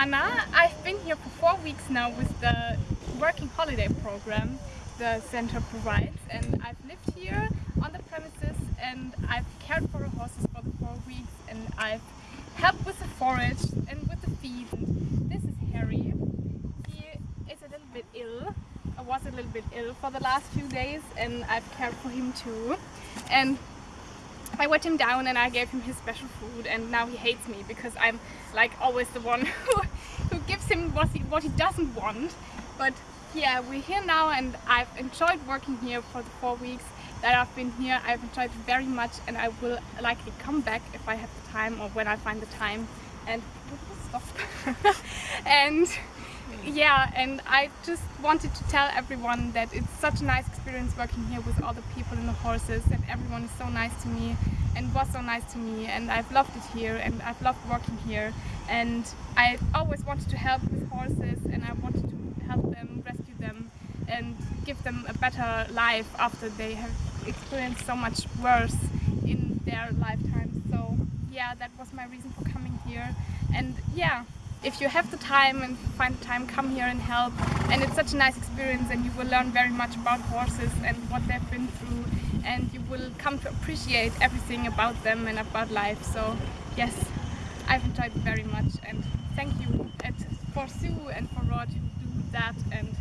Anna. I've been here for four weeks now with the working holiday program the center provides and I've lived here on the premises and I've cared for the horses for the four weeks and I've helped with the forage and with the feed. And This is Harry. He is a little bit ill, I was a little bit ill for the last few days and I've cared for him too. And I wet him down and I gave him his special food and now he hates me because I'm like always the one who, who gives him what he, what he doesn't want. But yeah, we're here now and I've enjoyed working here for the four weeks that I've been here. I've enjoyed it very much and I will likely come back if I have the time or when I find the time. And stop. and yeah, and I just wanted to tell everyone that it's such a nice experience working here with all the people and the horses and everyone is so nice to me and was so nice to me and I've loved it here and I've loved working here and I always wanted to help with horses and I wanted to help them, rescue them and give them a better life after they have experienced so much worse in their lifetime. So yeah, that was my reason for coming here and yeah, if you have the time and find the time, come here and help. And it's such a nice experience and you will learn very much about horses and what they've been through and you will come to appreciate everything about them and about life. So yes, I've enjoyed it very much and thank you at, for Sue and for Rod who do that and.